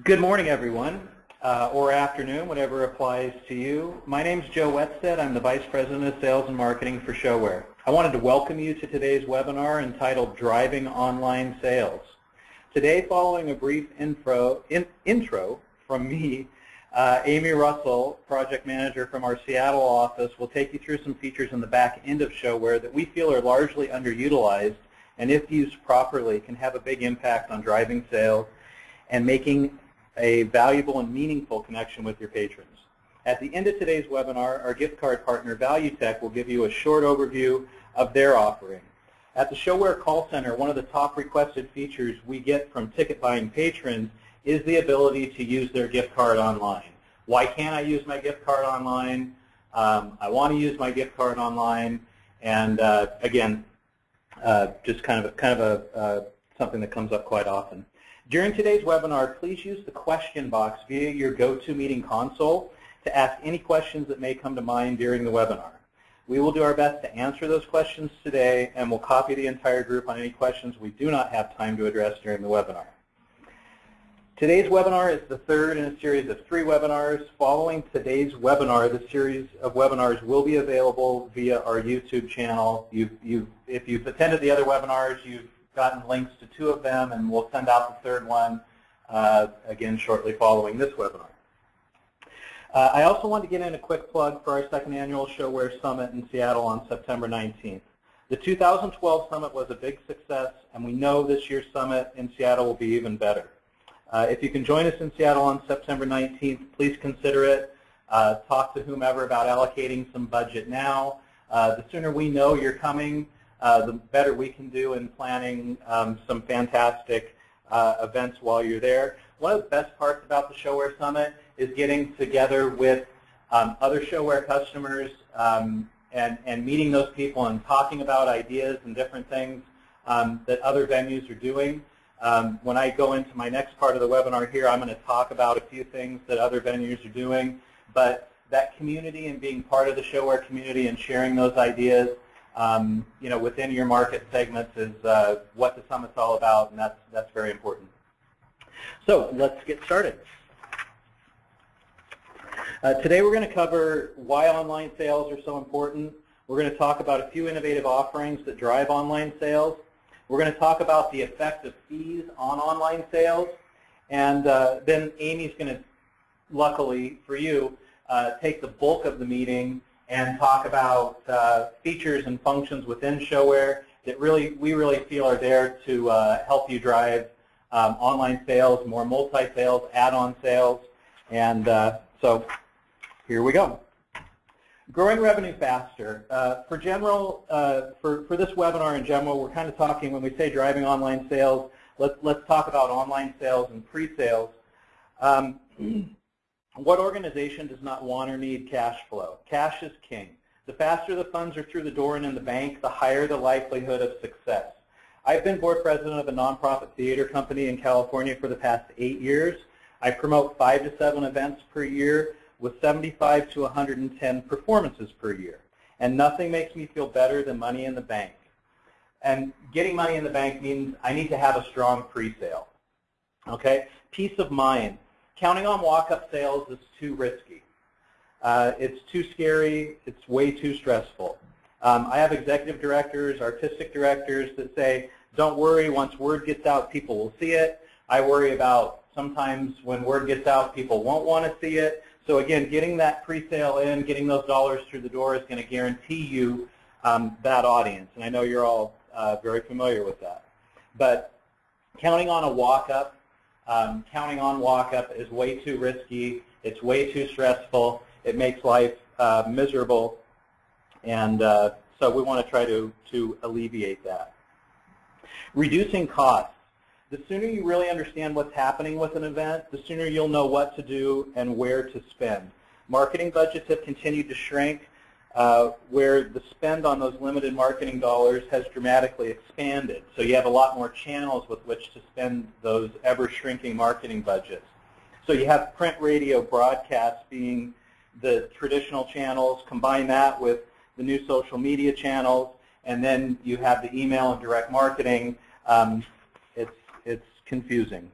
Good morning, everyone, uh, or afternoon, whatever applies to you. My name is Joe Wetstead. I'm the Vice President of Sales and Marketing for ShoWare. I wanted to welcome you to today's webinar entitled Driving Online Sales. Today, following a brief intro, in, intro from me, uh, Amy Russell, Project Manager from our Seattle office, will take you through some features in the back end of ShoWare that we feel are largely underutilized and if used properly can have a big impact on driving sales and making a valuable and meaningful connection with your patrons. At the end of today's webinar, our gift card partner ValueTech will give you a short overview of their offering. At the ShoWare call center, one of the top requested features we get from ticket buying patrons is the ability to use their gift card online. Why can't I use my gift card online? Um, I want to use my gift card online. And uh, again, uh, just kind of, kind of a, uh, something that comes up quite often. During today's webinar, please use the question box via your GoToMeeting console to ask any questions that may come to mind during the webinar. We will do our best to answer those questions today, and we'll copy the entire group on any questions we do not have time to address during the webinar. Today's webinar is the third in a series of three webinars. Following today's webinar, the series of webinars will be available via our YouTube channel. You've, you've, if you've attended the other webinars, you've gotten links to two of them, and we'll send out the third one uh, again shortly following this webinar. Uh, I also want to get in a quick plug for our second annual ShoWare Summit in Seattle on September 19th. The 2012 Summit was a big success, and we know this year's Summit in Seattle will be even better. Uh, if you can join us in Seattle on September 19th, please consider it. Uh, talk to whomever about allocating some budget now. Uh, the sooner we know you're coming, uh, the better we can do in planning um, some fantastic uh, events while you're there. One of the best parts about the ShoWare Summit is getting together with um, other ShoWare customers um, and, and meeting those people and talking about ideas and different things um, that other venues are doing. Um, when I go into my next part of the webinar here, I'm going to talk about a few things that other venues are doing. But that community and being part of the ShoWare community and sharing those ideas um, you know, within your market segments is uh, what the summit's all about, and that's, that's very important. So let's get started. Uh, today we're going to cover why online sales are so important. We're going to talk about a few innovative offerings that drive online sales. We're going to talk about the effect of fees on online sales. And uh, then Amy's going to, luckily for you, uh, take the bulk of the meeting and talk about uh, features and functions within ShoWare that really we really feel are there to uh, help you drive um, online sales, more multi-sales, add-on sales, and uh, so here we go. Growing revenue faster. Uh, for general, uh, for, for this webinar in general, we're kind of talking, when we say driving online sales, let's, let's talk about online sales and pre-sales. Um, What organization does not want or need cash flow? Cash is king. The faster the funds are through the door and in the bank, the higher the likelihood of success. I've been board president of a nonprofit theater company in California for the past eight years. I promote five to seven events per year with 75 to 110 performances per year. And nothing makes me feel better than money in the bank. And getting money in the bank means I need to have a strong pre-sale. Okay? Peace of mind. Counting on walk-up sales is too risky. Uh, it's too scary. It's way too stressful. Um, I have executive directors, artistic directors that say, don't worry, once word gets out, people will see it. I worry about sometimes when word gets out, people won't want to see it. So again, getting that pre-sale in, getting those dollars through the door is going to guarantee you um, that audience. And I know you're all uh, very familiar with that. But counting on a walk-up um, counting on walk-up is way too risky. It's way too stressful. It makes life uh, miserable. And uh, so we want to try to, to alleviate that. Reducing costs. The sooner you really understand what's happening with an event, the sooner you'll know what to do and where to spend. Marketing budgets have continued to shrink uh, where the spend on those limited marketing dollars has dramatically expanded. So you have a lot more channels with which to spend those ever-shrinking marketing budgets. So you have print, radio, broadcast being the traditional channels. Combine that with the new social media channels, and then you have the email and direct marketing. Um, it's, it's confusing.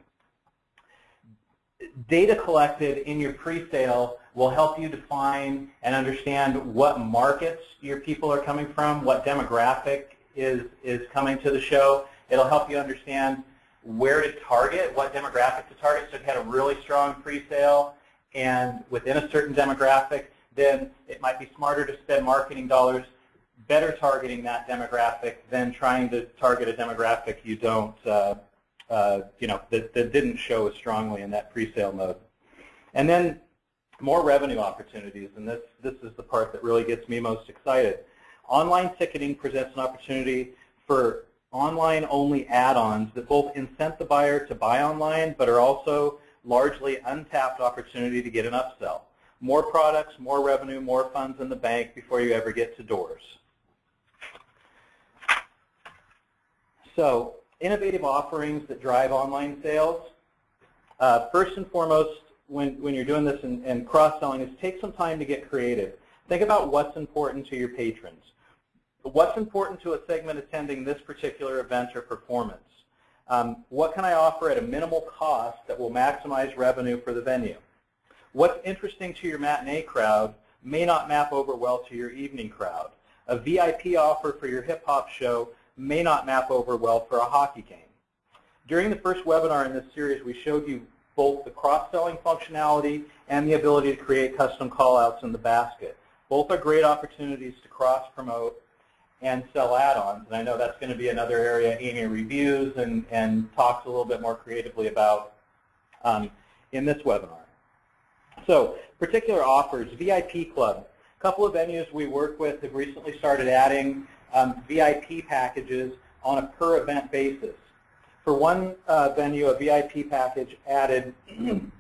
data collected in your pre-sale will help you define and understand what markets your people are coming from, what demographic is, is coming to the show. It'll help you understand where to target, what demographic to target. So if you had a really strong pre-sale and within a certain demographic, then it might be smarter to spend marketing dollars better targeting that demographic than trying to target a demographic you don't, uh, uh, you know, that, that didn't show as strongly in that pre-sale mode. And then more revenue opportunities, and this, this is the part that really gets me most excited. Online ticketing presents an opportunity for online-only add-ons that both incent the buyer to buy online, but are also largely untapped opportunity to get an upsell. More products, more revenue, more funds in the bank before you ever get to doors. So innovative offerings that drive online sales. Uh, first and foremost, when, when you're doing this and, and cross-selling is take some time to get creative. Think about what's important to your patrons. What's important to a segment attending this particular event or performance? Um, what can I offer at a minimal cost that will maximize revenue for the venue? What's interesting to your matinee crowd may not map over well to your evening crowd. A VIP offer for your hip-hop show may not map over well for a hockey game. During the first webinar in this series, we showed you both the cross-selling functionality and the ability to create custom callouts in the basket. Both are great opportunities to cross-promote and sell add-ons. And I know that's going to be another area Amy reviews and, and talks a little bit more creatively about um, in this webinar. So particular offers, VIP Club. A couple of venues we work with have recently started adding um, VIP packages on a per event basis. For one uh, venue, a VIP package added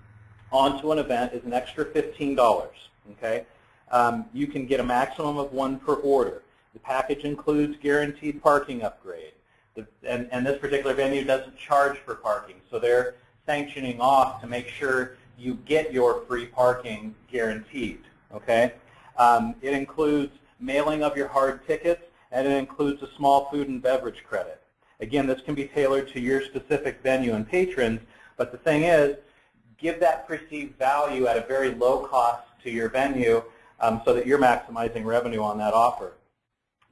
onto an event is an extra $15. Okay, um, You can get a maximum of one per order. The package includes guaranteed parking upgrade. The, and, and this particular venue doesn't charge for parking, so they're sanctioning off to make sure you get your free parking guaranteed. Okay, um, It includes mailing of your hard tickets, and it includes a small food and beverage credit. Again, this can be tailored to your specific venue and patrons, but the thing is, give that perceived value at a very low cost to your venue um, so that you're maximizing revenue on that offer.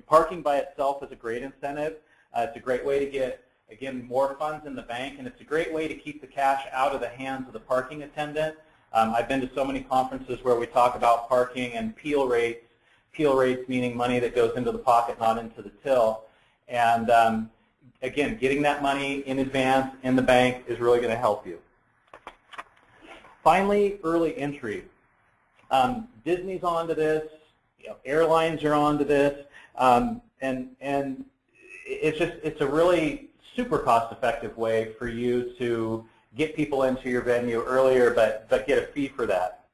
Parking by itself is a great incentive. Uh, it's a great way to get, again, more funds in the bank, and it's a great way to keep the cash out of the hands of the parking attendant. Um, I've been to so many conferences where we talk about parking and peel rates, peel rates meaning money that goes into the pocket, not into the till. And um, again, getting that money in advance in the bank is really going to help you. Finally, early entry. Um, Disney's onto this. You know, airlines are onto this, um, and and it's just it's a really super cost-effective way for you to get people into your venue earlier, but but get a fee for that.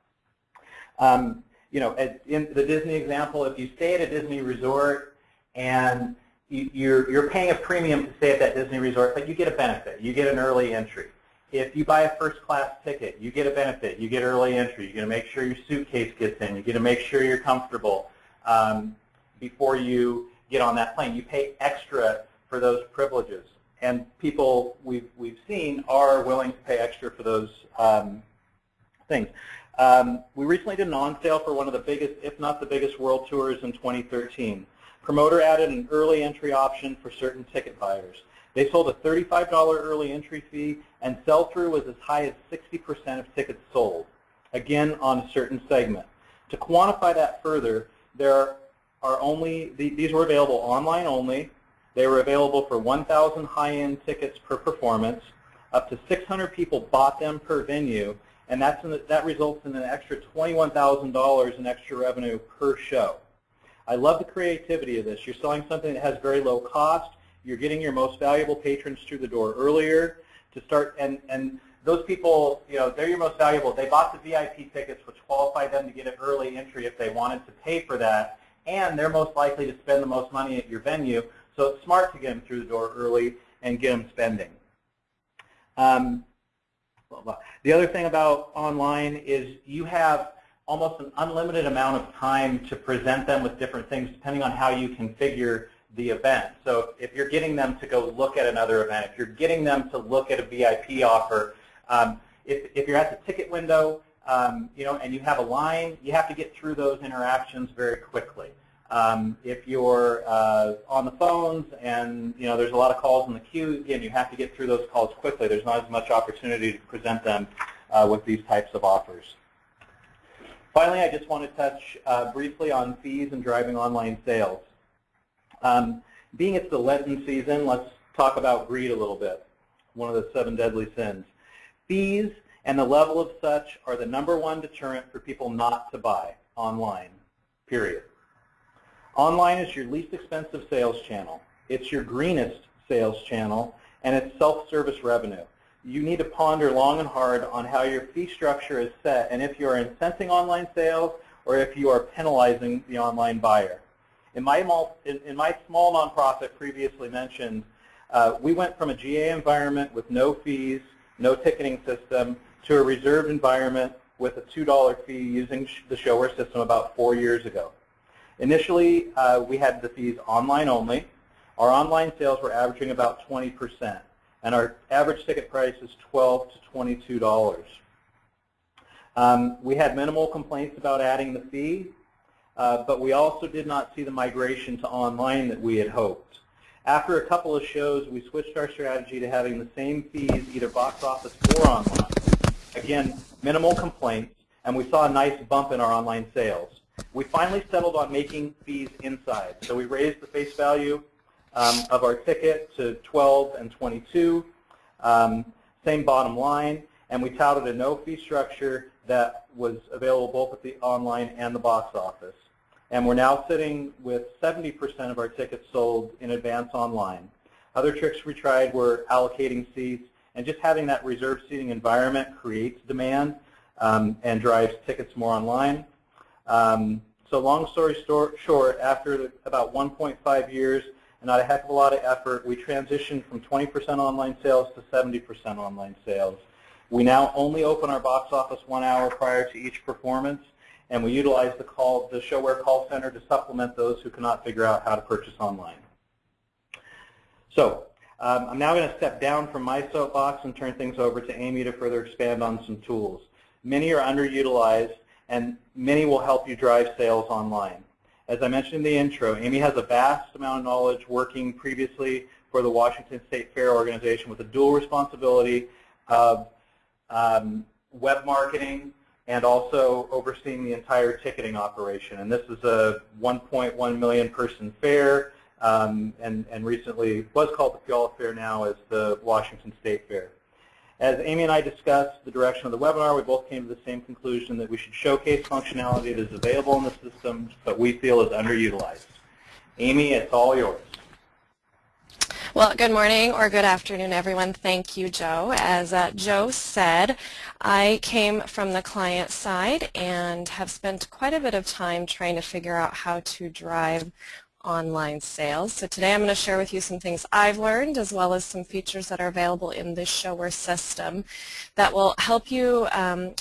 Um, you know, in the Disney example, if you stay at a Disney resort and you're, you're paying a premium to stay at that Disney resort, but you get a benefit. You get an early entry. If you buy a first class ticket, you get a benefit. You get early entry. You're going to make sure your suitcase gets in. You're going to make sure you're comfortable um, before you get on that plane. You pay extra for those privileges. And people we've, we've seen are willing to pay extra for those um, things. Um, we recently did an on-sale for one of the biggest, if not the biggest, world tours in 2013. Promoter added an early entry option for certain ticket buyers. They sold a $35 early entry fee, and sell-through was as high as 60% of tickets sold, again on a certain segment. To quantify that further, there are only, these were available online only. They were available for 1,000 high-end tickets per performance. Up to 600 people bought them per venue, and that's the, that results in an extra $21,000 in extra revenue per show. I love the creativity of this. You're selling something that has very low cost. You're getting your most valuable patrons through the door earlier to start, and, and those people, you know, they're your most valuable. They bought the VIP tickets, which qualify them to get an early entry if they wanted to pay for that, and they're most likely to spend the most money at your venue, so it's smart to get them through the door early and get them spending. Um, the other thing about online is you have almost an unlimited amount of time to present them with different things depending on how you configure the event. So if you're getting them to go look at another event, if you're getting them to look at a VIP offer, um, if, if you're at the ticket window, um, you know, and you have a line, you have to get through those interactions very quickly. Um, if you're uh, on the phones and you know there's a lot of calls in the queue, again, you have to get through those calls quickly. There's not as much opportunity to present them uh, with these types of offers. Finally, I just want to touch uh, briefly on fees and driving online sales. Um, being it's the Lenten season, let's talk about greed a little bit, one of the seven deadly sins. Fees and the level of such are the number one deterrent for people not to buy online, period. Online is your least expensive sales channel. It's your greenest sales channel, and it's self-service revenue. You need to ponder long and hard on how your fee structure is set and if you are incenting online sales or if you are penalizing the online buyer. In my, in my small nonprofit previously mentioned, uh, we went from a GA environment with no fees, no ticketing system, to a reserved environment with a $2 fee using the ShoWare system about four years ago. Initially, uh, we had the fees online only. Our online sales were averaging about 20%, and our average ticket price is 12 to $22. Um, we had minimal complaints about adding the fee, uh, but we also did not see the migration to online that we had hoped. After a couple of shows, we switched our strategy to having the same fees either box office or online. Again, minimal complaints, and we saw a nice bump in our online sales. We finally settled on making fees inside. So we raised the face value um, of our ticket to 12 and 22, um, same bottom line, and we touted a no fee structure that was available both at the online and the box office. And we're now sitting with 70% of our tickets sold in advance online. Other tricks we tried were allocating seats, and just having that reserved seating environment creates demand um, and drives tickets more online. Um, so long story short, after about 1.5 years and not a heck of a lot of effort, we transitioned from 20% online sales to 70% online sales. We now only open our box office one hour prior to each performance, and we utilize the, call, the ShoWare call center to supplement those who cannot figure out how to purchase online. So um, I'm now going to step down from my soapbox and turn things over to Amy to further expand on some tools. Many are underutilized, and many will help you drive sales online. As I mentioned in the intro, Amy has a vast amount of knowledge working previously for the Washington State Fair organization with a dual responsibility of um, web marketing and also overseeing the entire ticketing operation. And this is a 1.1 million person fair um, and, and recently was called the Puyallup Fair now as the Washington State Fair. As Amy and I discussed the direction of the webinar, we both came to the same conclusion that we should showcase functionality that is available in the system but we feel is underutilized. Amy, it's all yours. Well, good morning or good afternoon, everyone. Thank you, Joe. As uh, Joe said, I came from the client side and have spent quite a bit of time trying to figure out how to drive online sales. So today I'm going to share with you some things I've learned as well as some features that are available in this ShoWare system that will help you um,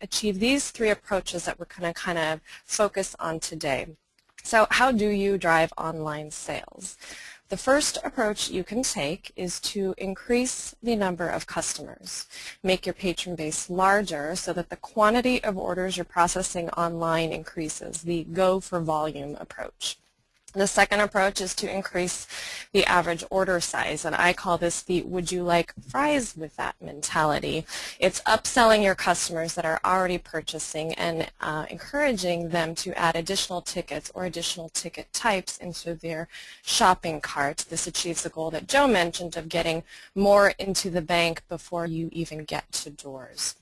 achieve these three approaches that we're going to kind of focus on today. So how do you drive online sales? The first approach you can take is to increase the number of customers. Make your patron base larger so that the quantity of orders you're processing online increases, the go for volume approach. The second approach is to increase the average order size, and I call this the would you like fries with that mentality. It's upselling your customers that are already purchasing and uh, encouraging them to add additional tickets or additional ticket types into their shopping cart. This achieves the goal that Joe mentioned of getting more into the bank before you even get to doors.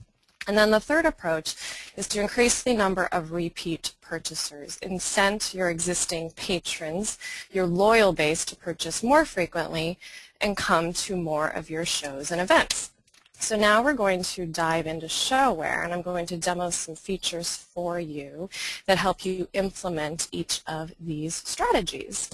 And then the third approach is to increase the number of repeat purchasers. Incent your existing patrons, your loyal base to purchase more frequently and come to more of your shows and events. So now we're going to dive into ShoWare and I'm going to demo some features for you that help you implement each of these strategies.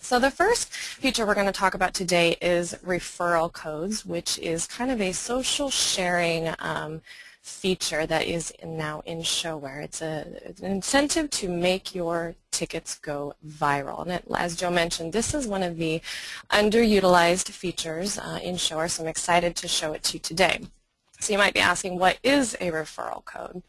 So the first feature we're going to talk about today is referral codes, which is kind of a social sharing um, feature that is now in ShoWare. It's, a, it's an incentive to make your tickets go viral. And it, as Joe mentioned, this is one of the underutilized features uh, in ShoWare, so I'm excited to show it to you today. So you might be asking, what is a referral code?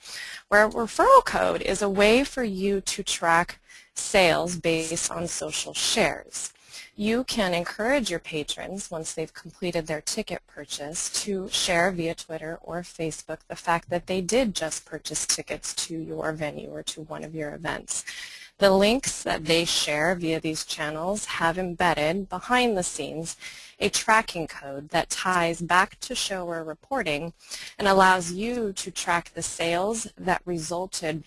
Where a referral code is a way for you to track sales based on social shares. You can encourage your patrons, once they've completed their ticket purchase, to share via Twitter or Facebook the fact that they did just purchase tickets to your venue or to one of your events. The links that they share via these channels have embedded behind the scenes a tracking code that ties back to ShoWare reporting and allows you to track the sales that resulted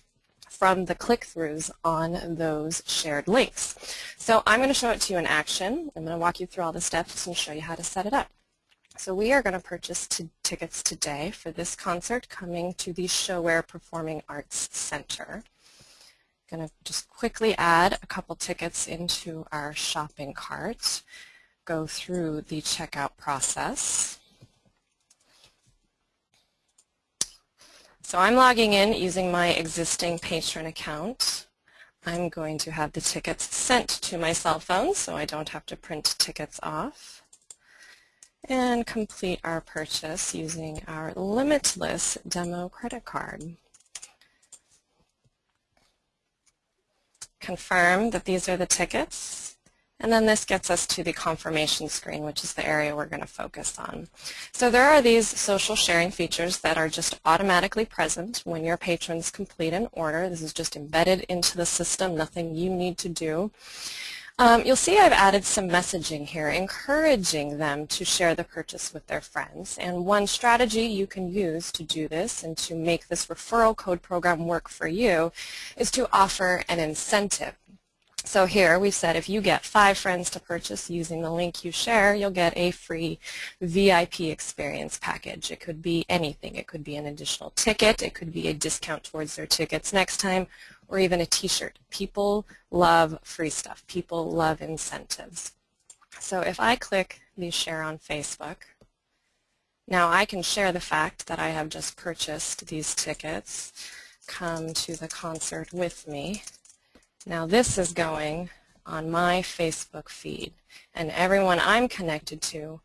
from the click-throughs on those shared links. So I'm going to show it to you in action. I'm going to walk you through all the steps and show you how to set it up. So we are going to purchase tickets today for this concert coming to the ShoWare Performing Arts Center. I'm going to just quickly add a couple tickets into our shopping cart, go through the checkout process. So I'm logging in using my existing patron account. I'm going to have the tickets sent to my cell phone so I don't have to print tickets off and complete our purchase using our limitless demo credit card. Confirm that these are the tickets and then this gets us to the confirmation screen, which is the area we're going to focus on. So there are these social sharing features that are just automatically present when your patrons complete an order. This is just embedded into the system, nothing you need to do. Um, you'll see I've added some messaging here, encouraging them to share the purchase with their friends. And one strategy you can use to do this and to make this referral code program work for you is to offer an incentive. So here we've said if you get five friends to purchase using the link you share, you'll get a free VIP experience package. It could be anything. It could be an additional ticket. It could be a discount towards their tickets next time, or even a t-shirt. People love free stuff. People love incentives. So if I click the share on Facebook, now I can share the fact that I have just purchased these tickets. Come to the concert with me. Now this is going on my Facebook feed, and everyone I'm connected to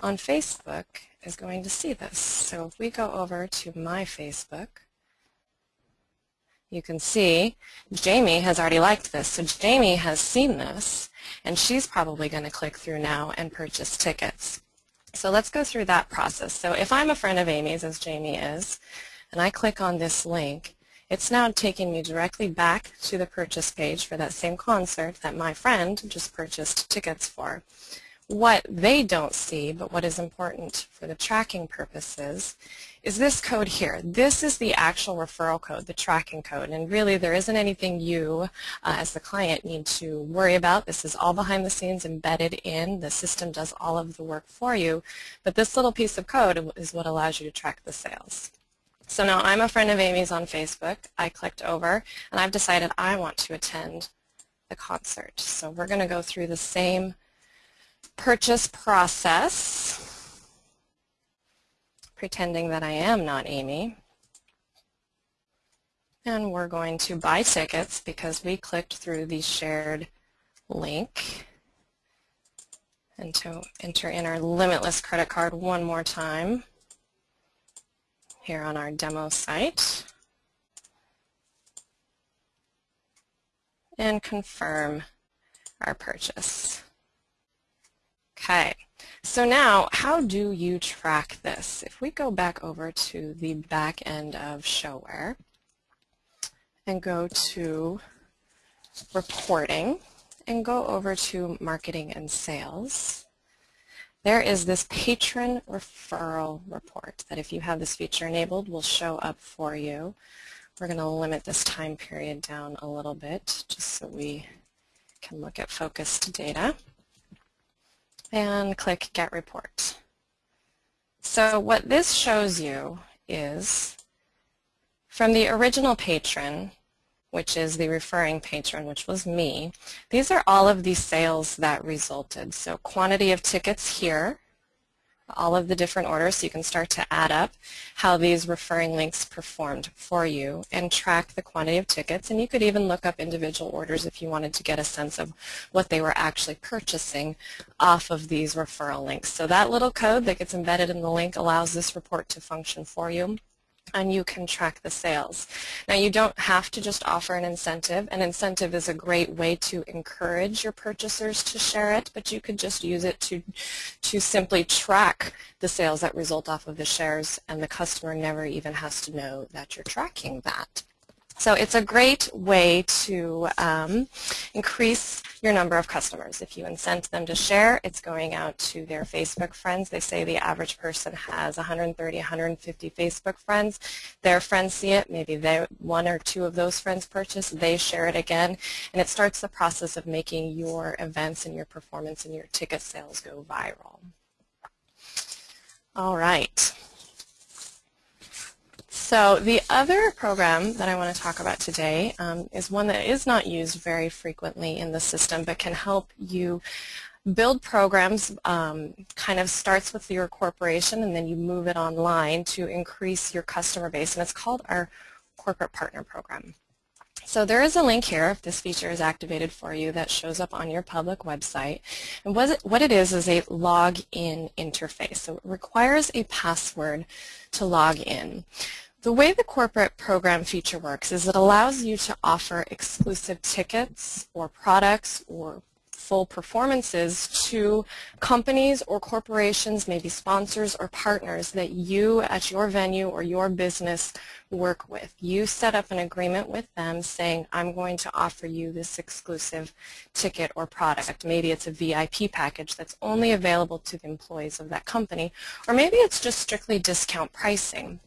on Facebook is going to see this. So if we go over to my Facebook, you can see Jamie has already liked this. So Jamie has seen this, and she's probably going to click through now and purchase tickets. So let's go through that process. So if I'm a friend of Amy's, as Jamie is, and I click on this link, it's now taking me directly back to the purchase page for that same concert that my friend just purchased tickets for. What they don't see, but what is important for the tracking purposes, is this code here. This is the actual referral code, the tracking code, and really there isn't anything you uh, as the client need to worry about. This is all behind the scenes embedded in. The system does all of the work for you, but this little piece of code is what allows you to track the sales. So now I'm a friend of Amy's on Facebook. I clicked over and I've decided I want to attend the concert. So we're going to go through the same purchase process, pretending that I am not Amy. And we're going to buy tickets because we clicked through the shared link. And to enter in our limitless credit card one more time here on our demo site and confirm our purchase. Okay, so now how do you track this? If we go back over to the back end of ShoWare and go to reporting and go over to marketing and sales, there is this patron referral report that if you have this feature enabled will show up for you. We're going to limit this time period down a little bit just so we can look at focused data. And click Get Report. So what this shows you is from the original patron, which is the referring patron, which was me. These are all of the sales that resulted. So quantity of tickets here, all of the different orders so you can start to add up how these referring links performed for you and track the quantity of tickets. And you could even look up individual orders if you wanted to get a sense of what they were actually purchasing off of these referral links. So that little code that gets embedded in the link allows this report to function for you and you can track the sales. Now you don't have to just offer an incentive. An incentive is a great way to encourage your purchasers to share it, but you could just use it to, to simply track the sales that result off of the shares and the customer never even has to know that you're tracking that. So it's a great way to um, increase your number of customers. If you incent them to share, it's going out to their Facebook friends. They say the average person has 130, 150 Facebook friends. Their friends see it. Maybe they, one or two of those friends purchase. They share it again. And it starts the process of making your events and your performance and your ticket sales go viral. All right. So the other program that I want to talk about today um, is one that is not used very frequently in the system but can help you build programs um, kind of starts with your corporation and then you move it online to increase your customer base and it's called our corporate partner program. So there is a link here if this feature is activated for you that shows up on your public website. And what it, what it is is a login interface. So it requires a password to log in. The way the corporate program feature works is it allows you to offer exclusive tickets or products or full performances to companies or corporations, maybe sponsors or partners that you at your venue or your business work with. You set up an agreement with them saying, I'm going to offer you this exclusive ticket or product. Maybe it's a VIP package that's only available to the employees of that company, or maybe it's just strictly discount pricing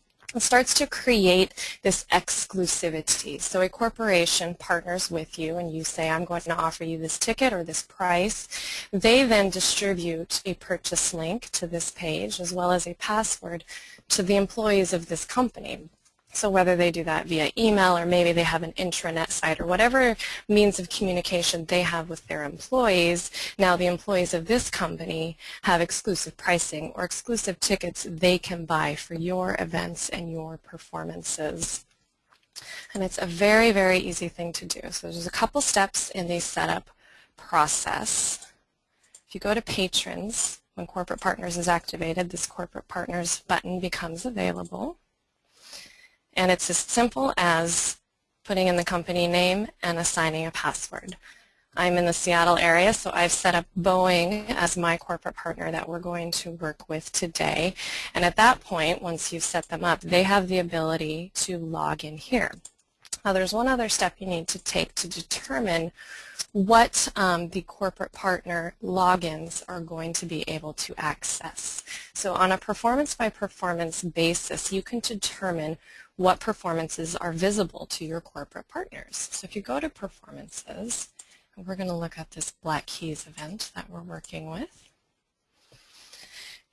starts to create this exclusivity. So a corporation partners with you and you say, I'm going to offer you this ticket or this price. They then distribute a purchase link to this page as well as a password to the employees of this company. So whether they do that via email or maybe they have an intranet site or whatever means of communication they have with their employees, now the employees of this company have exclusive pricing or exclusive tickets they can buy for your events and your performances. And it's a very, very easy thing to do. So there's a couple steps in the setup process. If you go to Patrons, when Corporate Partners is activated, this Corporate Partners button becomes available. And it's as simple as putting in the company name and assigning a password. I'm in the Seattle area, so I've set up Boeing as my corporate partner that we're going to work with today. And at that point, once you've set them up, they have the ability to log in here. Now there's one other step you need to take to determine what um, the corporate partner logins are going to be able to access. So on a performance by performance basis, you can determine what performances are visible to your corporate partners. So if you go to performances, we're going to look at this Black Keys event that we're working with.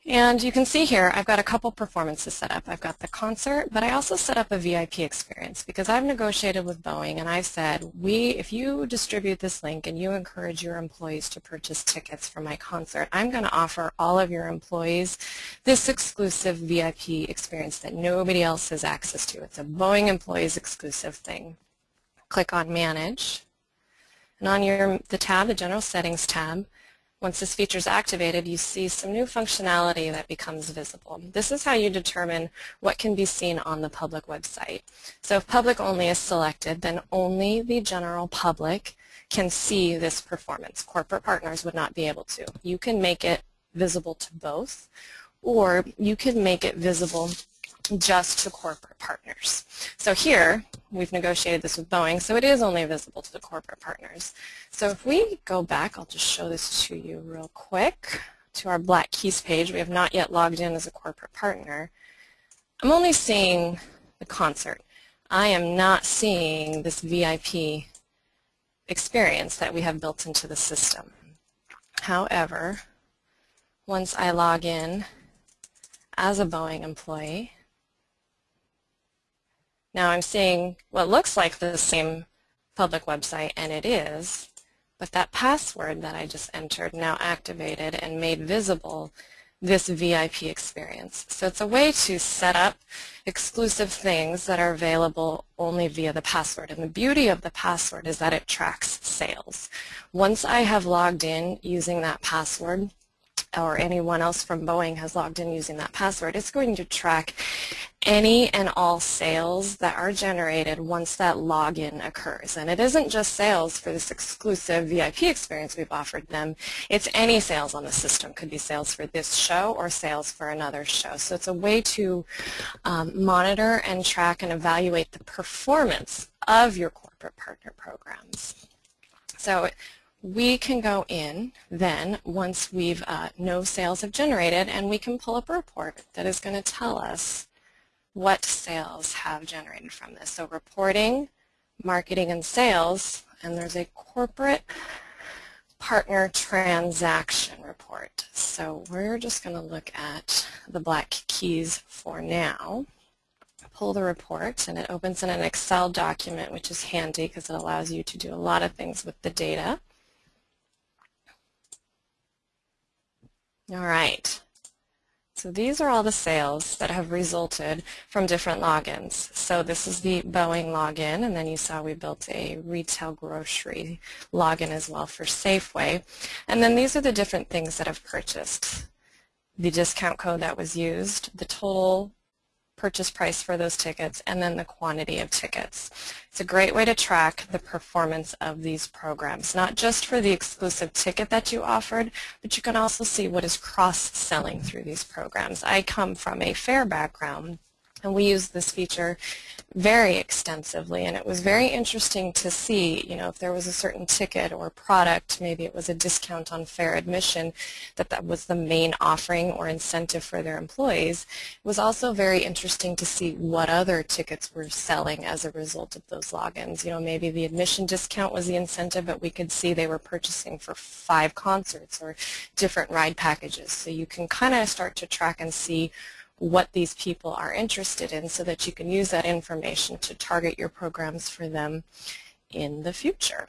And you can see here, I've got a couple performances set up. I've got the concert, but I also set up a VIP experience because I've negotiated with Boeing and I've said, we, if you distribute this link and you encourage your employees to purchase tickets for my concert, I'm going to offer all of your employees this exclusive VIP experience that nobody else has access to. It's a Boeing employees exclusive thing. Click on Manage. And on your the tab, the General Settings tab, once this feature is activated, you see some new functionality that becomes visible. This is how you determine what can be seen on the public website. So if public only is selected, then only the general public can see this performance. Corporate partners would not be able to. You can make it visible to both, or you can make it visible just to corporate partners. So here, we've negotiated this with Boeing, so it is only visible to the corporate partners. So if we go back, I'll just show this to you real quick, to our Black Keys page. We have not yet logged in as a corporate partner. I'm only seeing the concert. I am not seeing this VIP experience that we have built into the system. However, once I log in as a Boeing employee, now I'm seeing what looks like the same public website, and it is, but that password that I just entered now activated and made visible this VIP experience. So it's a way to set up exclusive things that are available only via the password. And the beauty of the password is that it tracks sales. Once I have logged in using that password, or anyone else from Boeing has logged in using that password, it's going to track any and all sales that are generated once that login occurs. And it isn't just sales for this exclusive VIP experience we've offered them. It's any sales on the system. Could be sales for this show or sales for another show. So it's a way to um, monitor and track and evaluate the performance of your corporate partner programs. So we can go in then once we've uh, no sales have generated and we can pull up a report that is going to tell us what sales have generated from this. So reporting, marketing, and sales, and there's a corporate partner transaction report. So we're just going to look at the black keys for now. Pull the report, and it opens in an Excel document, which is handy because it allows you to do a lot of things with the data. All right. So these are all the sales that have resulted from different logins. So this is the Boeing login, and then you saw we built a retail grocery login as well for Safeway. And then these are the different things that have purchased. The discount code that was used, the total purchase price for those tickets, and then the quantity of tickets. It's a great way to track the performance of these programs, not just for the exclusive ticket that you offered, but you can also see what is cross-selling through these programs. I come from a fair background, and we use this feature very extensively and it was very interesting to see you know if there was a certain ticket or product maybe it was a discount on fair admission that that was the main offering or incentive for their employees. It was also very interesting to see what other tickets were selling as a result of those logins. You know maybe the admission discount was the incentive but we could see they were purchasing for five concerts or different ride packages. So you can kind of start to track and see what these people are interested in so that you can use that information to target your programs for them in the future.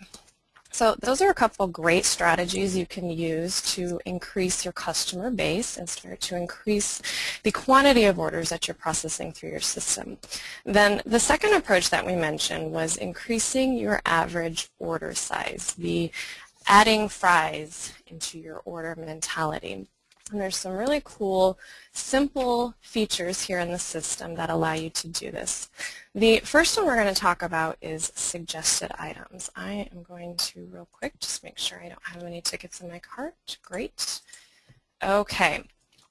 So those are a couple great strategies you can use to increase your customer base and start to increase the quantity of orders that you're processing through your system. Then the second approach that we mentioned was increasing your average order size, the adding fries into your order mentality. And there's some really cool, simple features here in the system that allow you to do this. The first one we're going to talk about is suggested items. I am going to, real quick, just make sure I don't have any tickets in my cart. Great. Okay.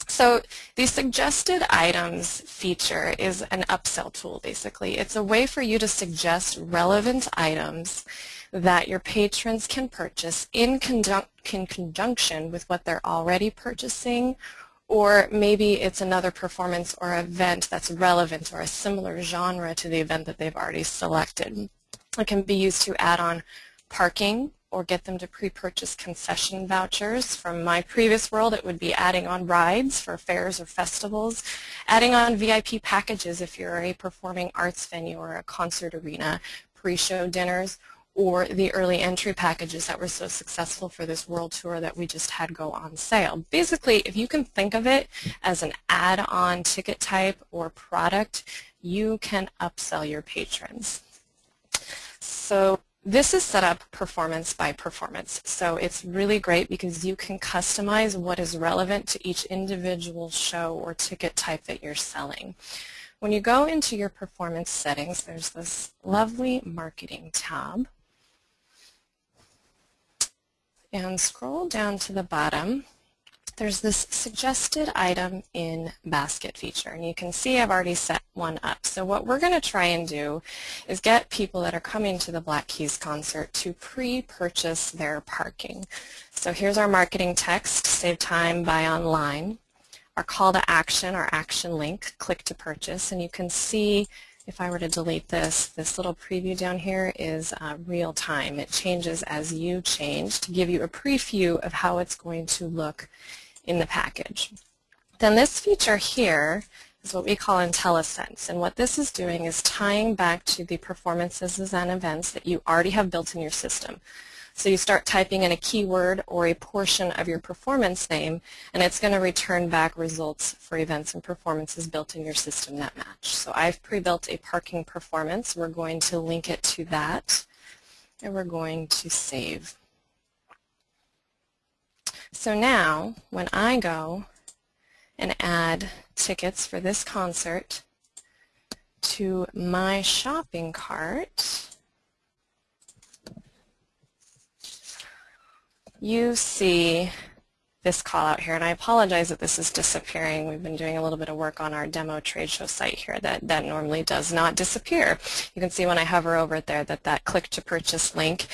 So the suggested items feature is an upsell tool, basically. It's a way for you to suggest relevant items that your patrons can purchase in, conjun in conjunction with what they're already purchasing or maybe it's another performance or event that's relevant or a similar genre to the event that they've already selected. It can be used to add on parking or get them to pre-purchase concession vouchers. From my previous world, it would be adding on rides for fairs or festivals, adding on VIP packages if you're a performing arts venue or a concert arena, pre-show dinners, or the early entry packages that were so successful for this world tour that we just had go on sale. Basically, if you can think of it as an add-on ticket type or product, you can upsell your patrons. So this is set up performance by performance. So it's really great because you can customize what is relevant to each individual show or ticket type that you're selling. When you go into your performance settings, there's this lovely marketing tab and scroll down to the bottom, there's this suggested item in basket feature and you can see I've already set one up. So what we're going to try and do is get people that are coming to the Black Keys concert to pre-purchase their parking. So here's our marketing text, save time, buy online. Our call to action, our action link, click to purchase, and you can see if I were to delete this, this little preview down here is uh, real time. It changes as you change to give you a preview of how it's going to look in the package. Then this feature here is what we call IntelliSense. And what this is doing is tying back to the performances and events that you already have built in your system. So you start typing in a keyword or a portion of your performance name, and it's going to return back results for events and performances built in your system that match. So I've pre-built a parking performance. We're going to link it to that, and we're going to save. So now, when I go and add tickets for this concert to my shopping cart, you see this call out here, and I apologize that this is disappearing. We've been doing a little bit of work on our demo trade show site here that, that normally does not disappear. You can see when I hover over it there that that click to purchase link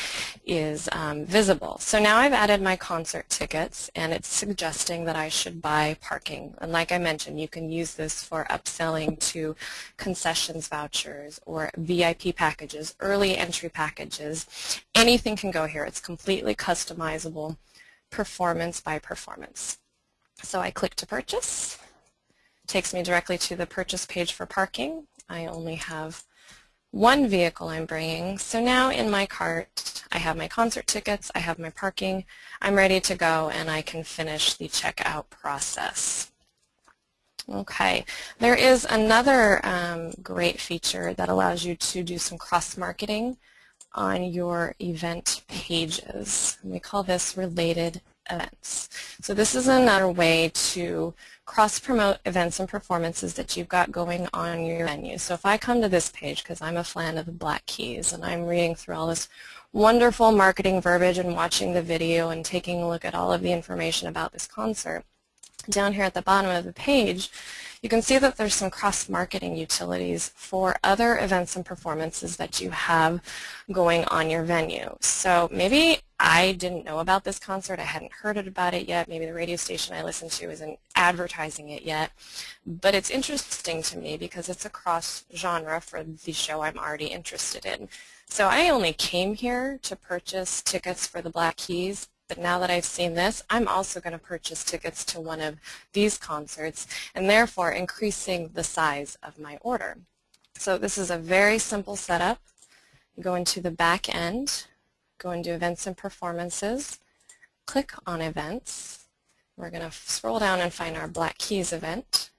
is um, visible. So now I've added my concert tickets and it's suggesting that I should buy parking. And like I mentioned, you can use this for upselling to concessions vouchers or VIP packages, early entry packages. Anything can go here. It's completely customizable performance by performance. So I click to purchase. Takes me directly to the purchase page for parking. I only have one vehicle I'm bringing. So now in my cart, I have my concert tickets, I have my parking, I'm ready to go and I can finish the checkout process. Okay, there is another um, great feature that allows you to do some cross-marketing on your event pages. We call this related events. So this is another way to cross-promote events and performances that you've got going on your venue. So if I come to this page, because I'm a fan of the Black Keys, and I'm reading through all this wonderful marketing verbiage and watching the video and taking a look at all of the information about this concert, down here at the bottom of the page, you can see that there's some cross-marketing utilities for other events and performances that you have going on your venue. So maybe I didn't know about this concert. I hadn't heard about it yet. Maybe the radio station I listened to isn't advertising it yet. But it's interesting to me because it's a cross-genre for the show I'm already interested in. So I only came here to purchase tickets for the Black Keys but now that I've seen this, I'm also going to purchase tickets to one of these concerts and therefore increasing the size of my order. So this is a very simple setup. You go into the back end, go into events and performances, click on events. We're going to scroll down and find our Black Keys event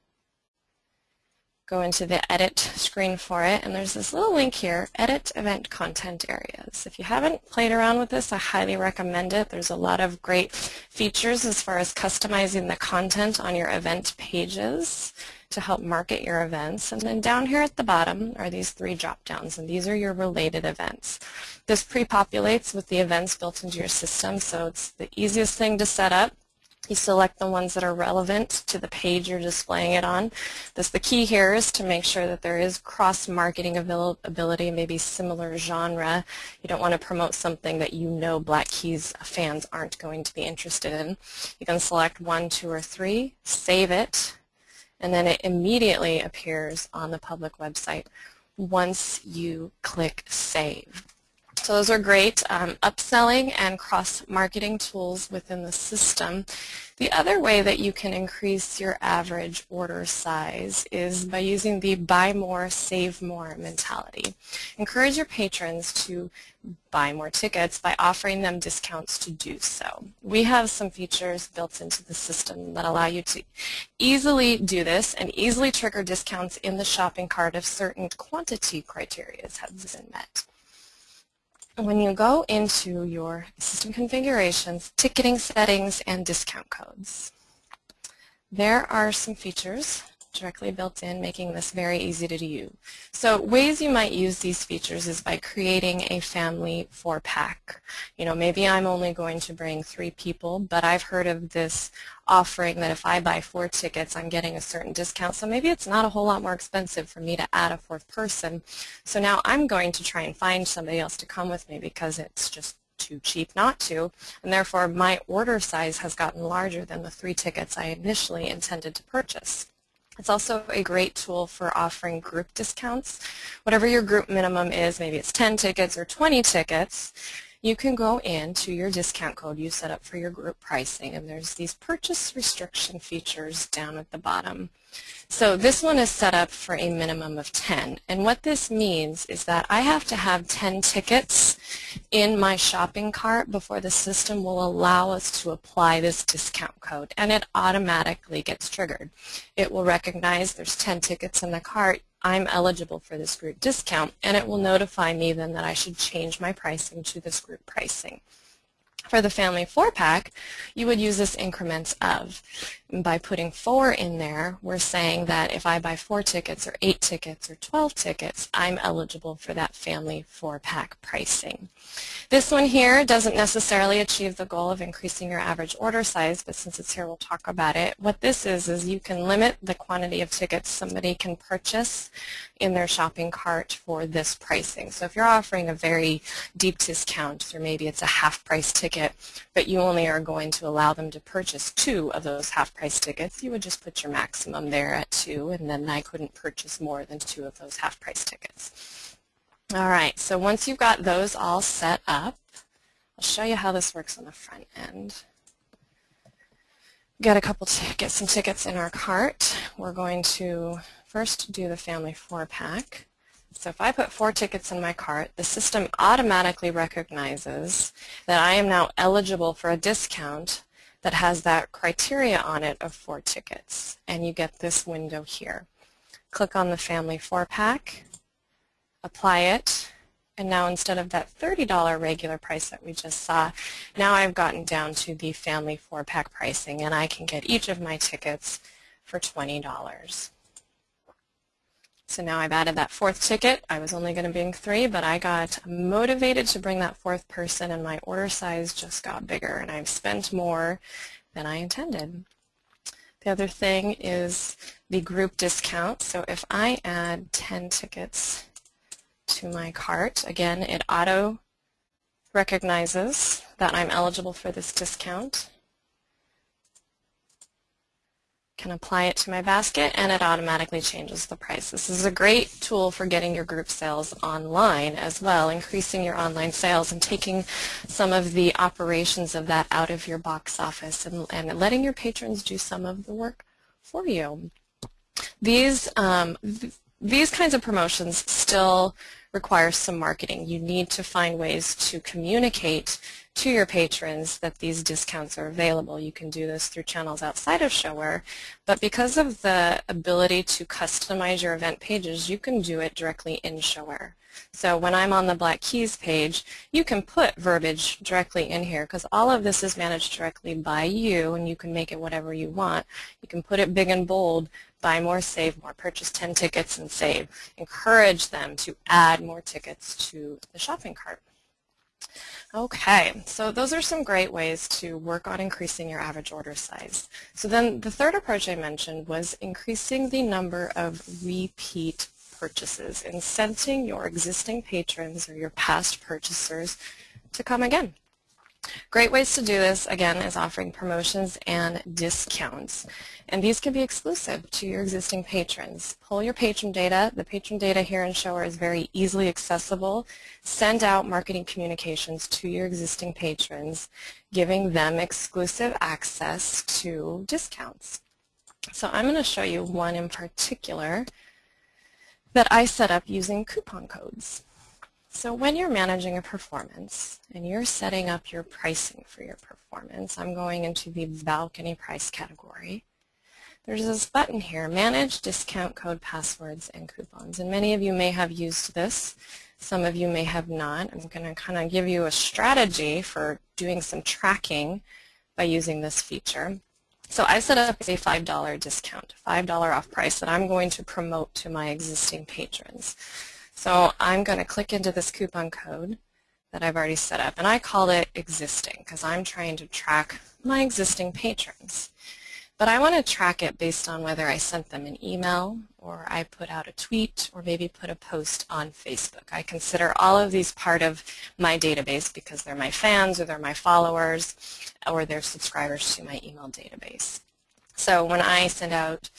go into the edit screen for it and there's this little link here, edit event content areas. If you haven't played around with this, I highly recommend it. There's a lot of great features as far as customizing the content on your event pages to help market your events. And then down here at the bottom are these three drop downs and these are your related events. This pre-populates with the events built into your system so it's the easiest thing to set up you select the ones that are relevant to the page you're displaying it on. This, the key here is to make sure that there is cross-marketing availability, maybe similar genre. You don't want to promote something that you know Black Keys fans aren't going to be interested in. You can select one, two, or three, save it, and then it immediately appears on the public website once you click Save. So those are great um, upselling and cross-marketing tools within the system. The other way that you can increase your average order size is by using the buy more, save more mentality. Encourage your patrons to buy more tickets by offering them discounts to do so. We have some features built into the system that allow you to easily do this and easily trigger discounts in the shopping cart if certain quantity criteria has been met when you go into your system configurations, ticketing settings, and discount codes, there are some features directly built in, making this very easy to use. So ways you might use these features is by creating a family four-pack. You know, maybe I'm only going to bring three people, but I've heard of this offering that if I buy four tickets, I'm getting a certain discount. So maybe it's not a whole lot more expensive for me to add a fourth person. So now I'm going to try and find somebody else to come with me because it's just too cheap not to, and therefore my order size has gotten larger than the three tickets I initially intended to purchase. It's also a great tool for offering group discounts. Whatever your group minimum is, maybe it's 10 tickets or 20 tickets, you can go into your discount code you set up for your group pricing and there's these purchase restriction features down at the bottom. So this one is set up for a minimum of 10 and what this means is that I have to have 10 tickets in my shopping cart before the system will allow us to apply this discount code and it automatically gets triggered. It will recognize there's 10 tickets in the cart I'm eligible for this group discount and it will notify me then that I should change my pricing to this group pricing. For the family four pack, you would use this increments of. By putting four in there, we're saying that if I buy four tickets or eight tickets or 12 tickets, I'm eligible for that family four pack pricing. This one here doesn't necessarily achieve the goal of increasing your average order size, but since it's here, we'll talk about it. What this is, is you can limit the quantity of tickets somebody can purchase in their shopping cart for this pricing. So if you're offering a very deep discount, or maybe it's a half price ticket, but you only are going to allow them to purchase two of those half price tickets, you would just put your maximum there at two, and then I couldn't purchase more than two of those half price tickets. All right, so once you've got those all set up, I'll show you how this works on the front end. Got a couple get some tickets in our cart. We're going to first do the family four pack. So if I put four tickets in my cart, the system automatically recognizes that I am now eligible for a discount that has that criteria on it of four tickets. And you get this window here. Click on the family four pack apply it, and now instead of that $30 regular price that we just saw, now I've gotten down to the family four-pack pricing, and I can get each of my tickets for $20. So now I've added that fourth ticket. I was only going to bring three, but I got motivated to bring that fourth person, and my order size just got bigger, and I've spent more than I intended. The other thing is the group discount. So if I add 10 tickets to my cart. Again, it auto recognizes that I'm eligible for this discount. Can apply it to my basket and it automatically changes the price. This is a great tool for getting your group sales online as well, increasing your online sales and taking some of the operations of that out of your box office and, and letting your patrons do some of the work for you. These, um, th these kinds of promotions still require some marketing. You need to find ways to communicate to your patrons that these discounts are available. You can do this through channels outside of ShoWare, but because of the ability to customize your event pages, you can do it directly in ShoWare. So when I'm on the Black Keys page, you can put verbiage directly in here because all of this is managed directly by you and you can make it whatever you want. You can put it big and bold, buy more, save more, purchase 10 tickets and save. Encourage them to add more tickets to the shopping cart. Okay, so those are some great ways to work on increasing your average order size. So then the third approach I mentioned was increasing the number of repeat purchases, incenting your existing patrons or your past purchasers to come again. Great ways to do this, again, is offering promotions and discounts. And these can be exclusive to your existing patrons. Pull your patron data. The patron data here in ShoWare is very easily accessible. Send out marketing communications to your existing patrons, giving them exclusive access to discounts. So I'm going to show you one in particular that I set up using coupon codes. So when you're managing a performance and you're setting up your pricing for your performance, I'm going into the balcony price category. There's this button here, Manage Discount Code Passwords and Coupons. And many of you may have used this. Some of you may have not. I'm going to kind of give you a strategy for doing some tracking by using this feature. So I set up a $5 discount, $5 off price that I'm going to promote to my existing patrons. So I'm going to click into this coupon code that I've already set up, and I call it existing because I'm trying to track my existing patrons. But I want to track it based on whether I sent them an email or I put out a tweet or maybe put a post on Facebook. I consider all of these part of my database because they're my fans or they're my followers or they're subscribers to my email database. So when I send out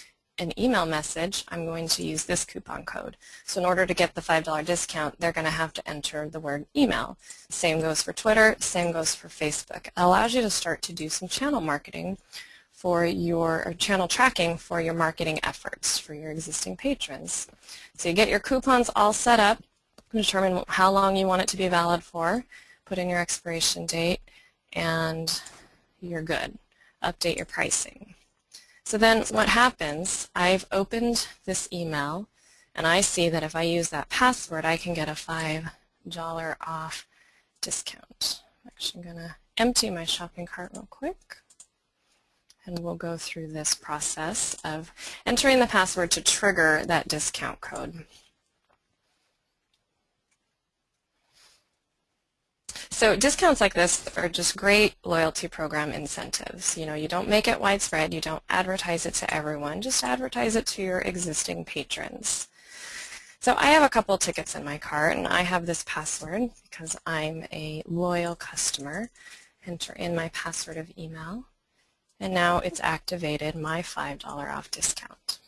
an email message, I'm going to use this coupon code. So in order to get the $5 discount, they're going to have to enter the word email. Same goes for Twitter, same goes for Facebook. It allows you to start to do some channel marketing for your channel tracking for your marketing efforts for your existing patrons. So you get your coupons all set up, determine how long you want it to be valid for, put in your expiration date, and you're good. Update your pricing. So then what happens, I've opened this email and I see that if I use that password I can get a $5 off discount. I'm actually going to empty my shopping cart real quick and we'll go through this process of entering the password to trigger that discount code. So discounts like this are just great loyalty program incentives. You know, you don't make it widespread, you don't advertise it to everyone, just advertise it to your existing patrons. So I have a couple tickets in my cart and I have this password because I'm a loyal customer. Enter in my password of email and now it's activated my $5 off discount.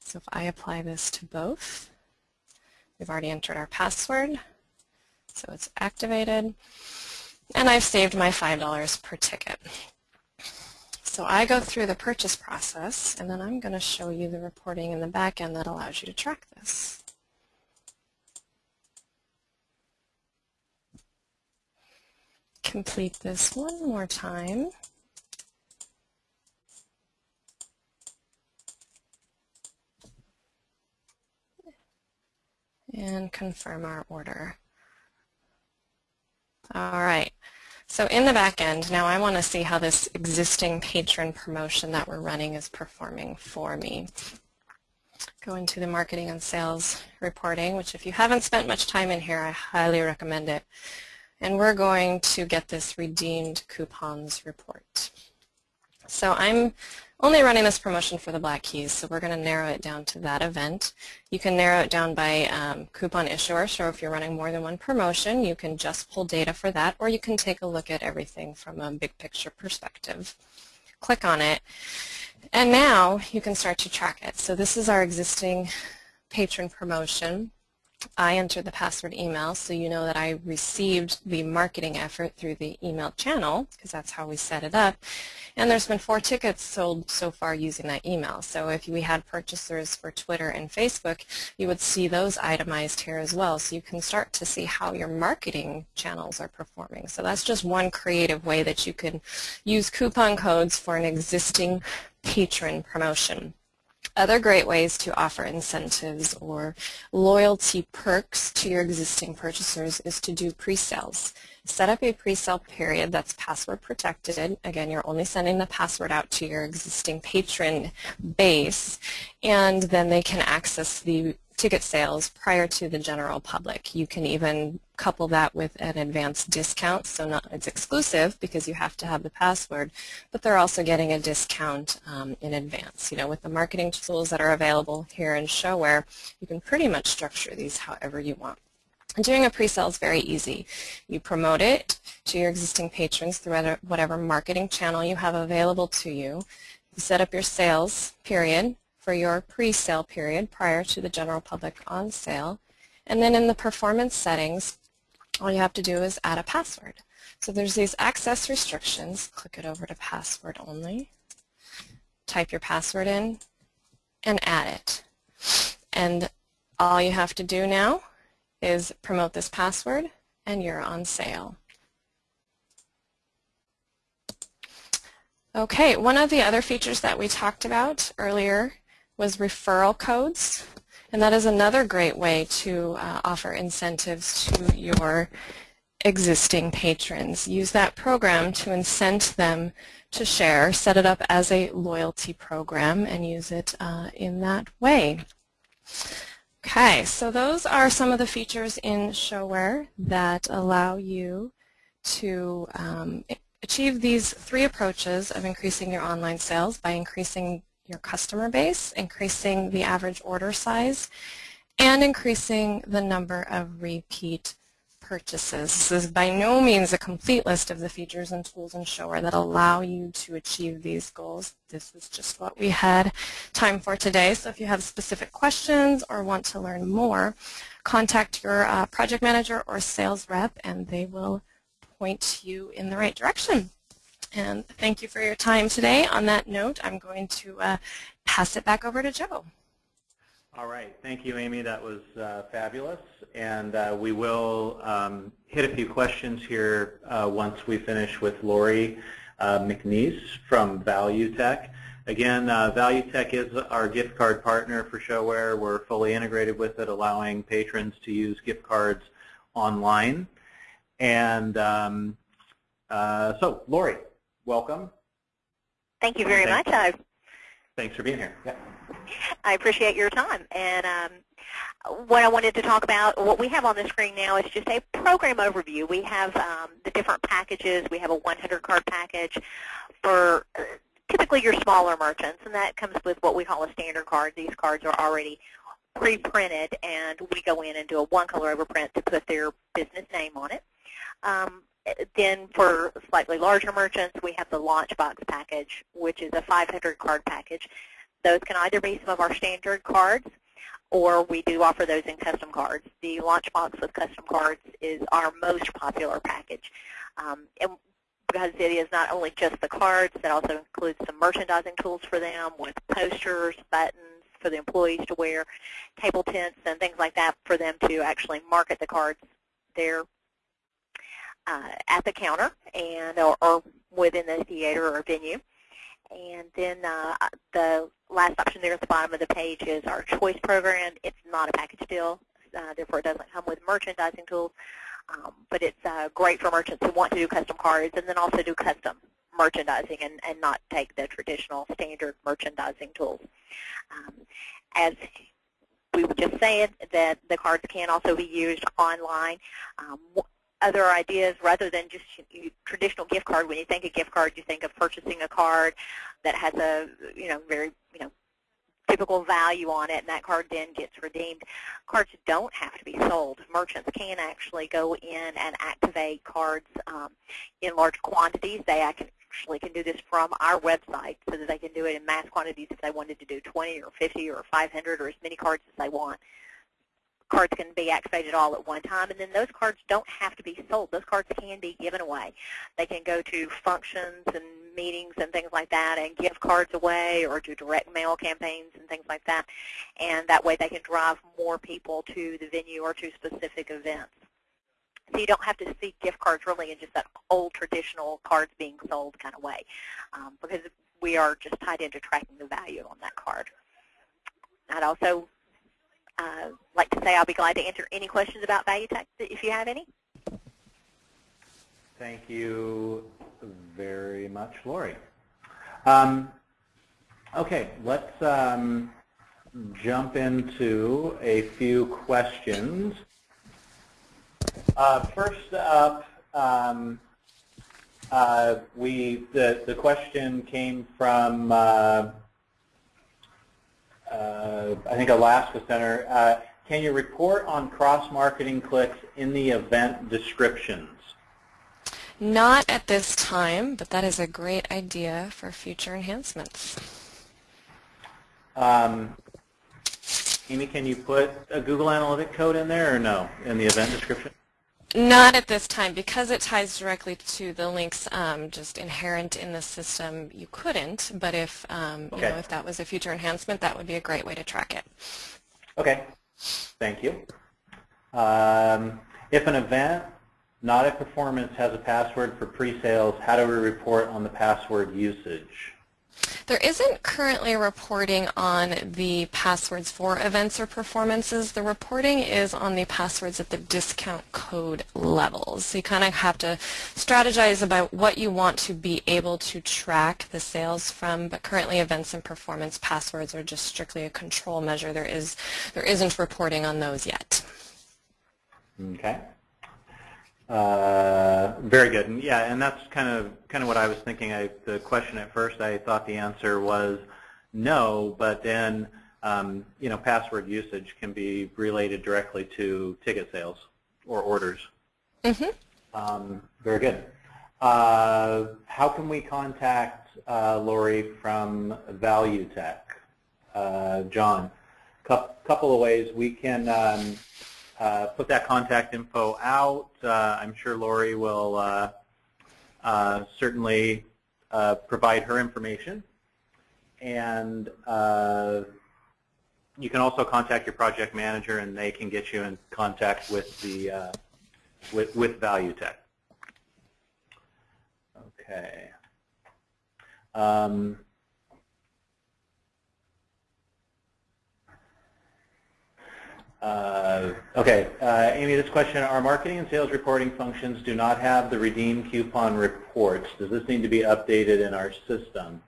So if I apply this to both, we've already entered our password, so it's activated. And I've saved my $5 per ticket. So I go through the purchase process, and then I'm going to show you the reporting in the back end that allows you to track this. Complete this one more time. And confirm our order. All right. So in the back end, now I want to see how this existing patron promotion that we're running is performing for me. Go into the marketing and sales reporting, which if you haven't spent much time in here, I highly recommend it. And we're going to get this redeemed coupons report. So I'm only running this promotion for the Black Keys, so we're going to narrow it down to that event. You can narrow it down by um, coupon issuer, so if you're running more than one promotion, you can just pull data for that, or you can take a look at everything from a big picture perspective. Click on it, and now you can start to track it. So this is our existing patron promotion. I entered the password email so you know that I received the marketing effort through the email channel because that's how we set it up. And there's been four tickets sold so far using that email. So if we had purchasers for Twitter and Facebook, you would see those itemized here as well. So you can start to see how your marketing channels are performing. So that's just one creative way that you can use coupon codes for an existing patron promotion. Other great ways to offer incentives or loyalty perks to your existing purchasers is to do pre-sales. Set up a pre-sale period that's password protected. Again, you're only sending the password out to your existing patron base, and then they can access the ticket sales prior to the general public. You can even couple that with an advanced discount, so not it's exclusive because you have to have the password, but they're also getting a discount um, in advance. You know, with the marketing tools that are available here in ShoWare, you can pretty much structure these however you want. Doing a pre-sale is very easy. You promote it to your existing patrons through whatever marketing channel you have available to you. You set up your sales period for your pre-sale period prior to the general public on sale. And then in the performance settings, all you have to do is add a password. So there's these access restrictions. Click it over to password only. Type your password in and add it. And all you have to do now is promote this password and you're on sale. Okay, one of the other features that we talked about earlier was referral codes. And that is another great way to uh, offer incentives to your existing patrons. Use that program to incent them to share, set it up as a loyalty program, and use it uh, in that way. Okay, so those are some of the features in ShoWare that allow you to um, achieve these three approaches of increasing your online sales by increasing your customer base, increasing the average order size, and increasing the number of repeat purchases. This is by no means a complete list of the features and tools in ShoWare that allow you to achieve these goals. This is just what we had time for today. So if you have specific questions or want to learn more, contact your uh, project manager or sales rep and they will point you in the right direction. And thank you for your time today. On that note, I'm going to uh, pass it back over to Joe. All right. Thank you, Amy. That was uh, fabulous. And uh, we will um, hit a few questions here uh, once we finish with Lori uh, McNeese from ValuTec. Again, uh, ValuTec is our gift card partner for ShoWare. We're fully integrated with it, allowing patrons to use gift cards online. And um, uh, so, Lori, welcome. Thank you very much. I, thanks for being here. Yeah. I appreciate your time. And um, what I wanted to talk about, what we have on the screen now is just a program overview. We have um, the different packages. We have a 100 card package for uh, typically your smaller merchants, and that comes with what we call a standard card. These cards are already pre-printed, and we go in and do a one-color overprint to put their business name on it. Um, then for slightly larger merchants, we have the Launchbox package, which is a 500 card package. Those can either be some of our standard cards, or we do offer those in custom cards. The Launchbox with custom cards is our most popular package. Um, and because it is not only just the cards, it also includes some merchandising tools for them with posters, buttons for the employees to wear, table tents, and things like that for them to actually market the cards there uh, at the counter and or, or, within the theater or venue. And then uh, the last option there at the bottom of the page is our choice program. It's not a package deal, uh, therefore it doesn't come with merchandising tools, um, but it's uh, great for merchants who want to do custom cards and then also do custom merchandising and, and not take the traditional standard merchandising tools. Um, as we were just saying, that the cards can also be used online. Um, other ideas rather than just traditional gift card. When you think of gift card, you think of purchasing a card that has a you know very you know typical value on it, and that card then gets redeemed. Cards don't have to be sold. Merchants can actually go in and activate cards um, in large quantities. They actually can do this from our website so that they can do it in mass quantities if they wanted to do 20 or 50 or 500 or as many cards as they want cards can be activated all at one time, and then those cards don't have to be sold. Those cards can be given away. They can go to functions and meetings and things like that and give cards away or do direct mail campaigns and things like that, and that way they can drive more people to the venue or to specific events. So you don't have to see gift cards really in just that old traditional cards being sold kind of way um, because we are just tied into tracking the value on that card. I'd also uh, like to say I'll be glad to answer any questions about ValuTec if you have any. Thank you very much, Lori. Um, okay, let's um, jump into a few questions. Uh, first up, um, uh, we the the question came from uh, I think Alaska Center. Uh, can you report on cross-marketing clicks in the event descriptions? Not at this time, but that is a great idea for future enhancements. Um, Amy, can you put a Google Analytic code in there or no in the event description? Not at this time. Because it ties directly to the links um, just inherent in the system, you couldn't. But if, um, okay. you know, if that was a future enhancement, that would be a great way to track it. Okay. Thank you. Um, if an event, not a performance, has a password for pre-sales, how do we report on the password usage? There isn't currently reporting on the passwords for events or performances. The reporting is on the passwords at the discount code levels. So you kind of have to strategize about what you want to be able to track the sales from, but currently events and performance passwords are just strictly a control measure. There, is, there isn't reporting on those yet. Okay. Uh, very good. And yeah, and that's kind of kind of what I was thinking. I, the question at first, I thought the answer was no, but then um, you know, password usage can be related directly to ticket sales or orders. Mm-hmm. Um, very good. Uh, how can we contact uh, Lori from Value Tech? Uh, John, Cou- couple of ways. We can um, uh, put that contact info out. Uh, I'm sure Lori will uh, uh, certainly provide her information. And you can also contact your project manager, and they can get you in contact with the with, with ValuTec. Okay. Um, uh, okay, uh, Amy, this question, our marketing and sales reporting functions do not have the redeem coupon reports. Does this need to be updated in our system?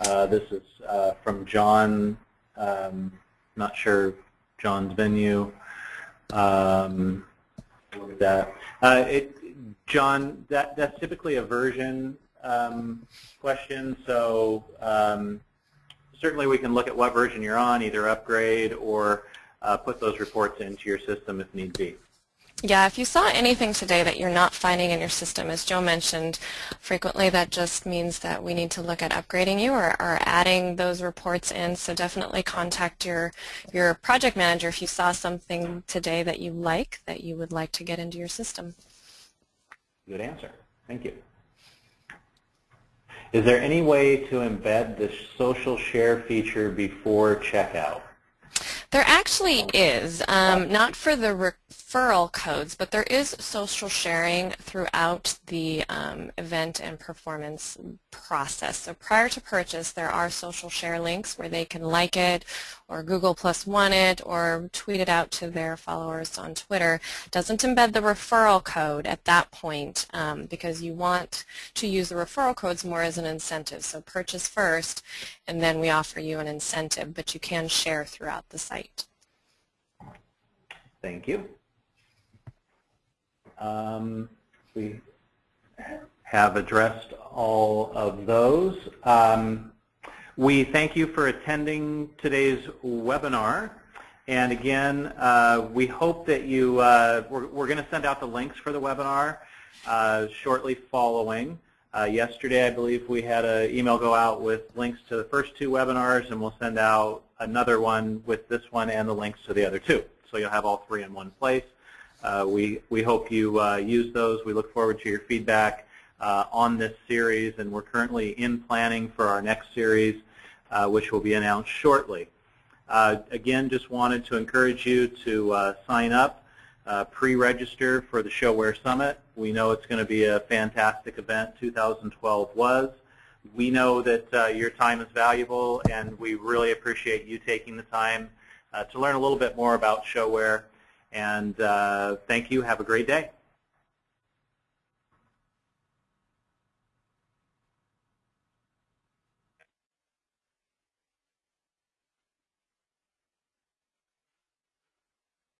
Uh, this is uh, from John, um, not sure John's venue. Um, look at that. Uh, it, John, that, that's typically a version um, question, so um, certainly we can look at what version you're on, either upgrade or uh, put those reports into your system if need be. Yeah, if you saw anything today that you're not finding in your system, as Joe mentioned, frequently that just means that we need to look at upgrading you or, or adding those reports in. So definitely contact your, your project manager if you saw something today that you like, that you would like to get into your system. Good answer. Thank you. Is there any way to embed the social share feature before checkout? There actually is, um, not for the referral codes, but there is social sharing throughout the um, event and performance process. So prior to purchase, there are social share links where they can like it or Google Plus One it or tweet it out to their followers on Twitter. Doesn't embed the referral code at that point um, because you want to use the referral codes more as an incentive. So purchase first and then we offer you an incentive, but you can share throughout the site. Thank you. Um, we have addressed all of those. Um, we thank you for attending today's webinar. And again, uh, we hope that you, uh, we're, we're going to send out the links for the webinar uh, shortly following. Uh, yesterday, I believe we had an email go out with links to the first two webinars, and we'll send out another one with this one and the links to the other two. So you'll have all three in one place. Uh, we, we hope you uh, use those. We look forward to your feedback uh, on this series, and we're currently in planning for our next series, uh, which will be announced shortly. Uh, again, just wanted to encourage you to uh, sign up, pre-register for the ShoWare Summit. We know it's going to be a fantastic event. 2012 was. We know that your time is valuable, and we really appreciate you taking the time to learn a little bit more about ShoWare. And uh, thank you. Have a great day.